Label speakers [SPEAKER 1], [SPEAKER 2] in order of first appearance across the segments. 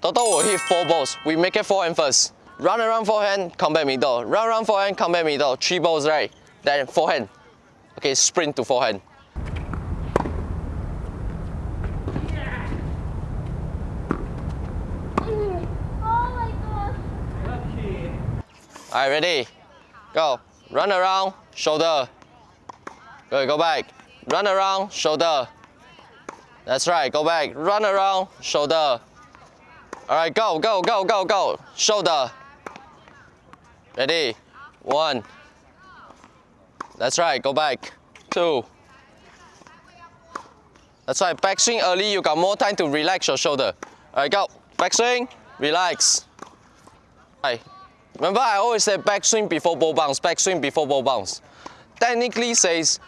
[SPEAKER 1] Total will hit four balls. We make it forehand first. Run around forehand, come back middle. Run around forehand, come back middle. Three balls, right? Then forehand. Okay, sprint to forehand. Alright, ready? Go. Run around, shoulder. Good, go back. Run around, shoulder. That's right, go back. Run around, shoulder. Alright, go, go, go, go, go. Shoulder. Ready? One. That's right, go back. Two. That's right, backswing early, you got more time to relax your shoulder. Alright, go. Backswing, relax. Alright. Remember I always say backswing before ball bounce, backswing before ball bounce. Technically says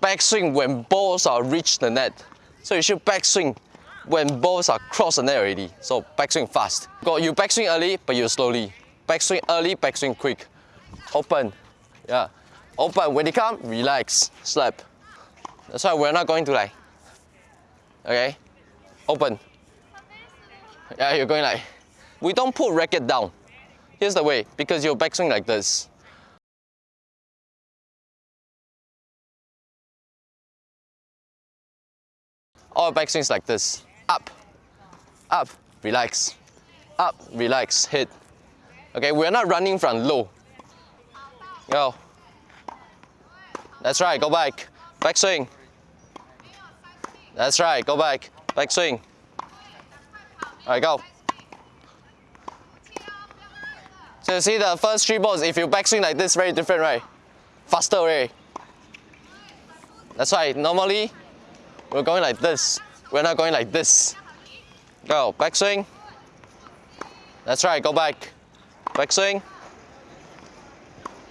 [SPEAKER 1] backswing when balls are reach the net. So you should backswing when balls are cross the net already. So backswing fast. Go, you backswing early, but you slowly. Backswing early, backswing quick. Open, yeah. Open, when they come, relax, slap. That's why we're not going to like, okay? Open. Yeah, you're going like, we don't put racket down. Here's the way, because you're backswing like this. All backswings like this. Up, up, relax. Up, relax, hit. Okay, we're not running from low. Go. That's right, go back. Back swing. That's right, go back. Back swing. All right, go. So you see the first three balls, if you backswing like this, very different, right? Faster, right? That's why normally we're going like this. We're not going like this. Go, backswing. That's right, go back. Backswing.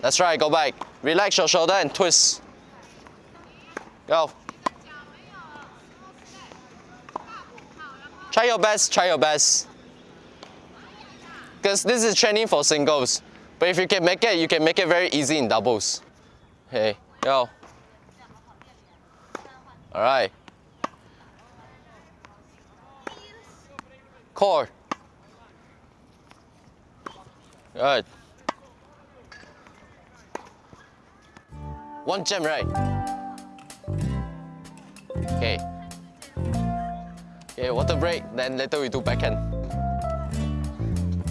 [SPEAKER 1] That's right, go back. Relax your shoulder and twist. Go. Try your best, try your best. Because this is training for singles. But if you can make it, you can make it very easy in doubles. Hey, go. Alright. Core. Good. One jam, right? Okay. Okay, water break, then later we do backhand.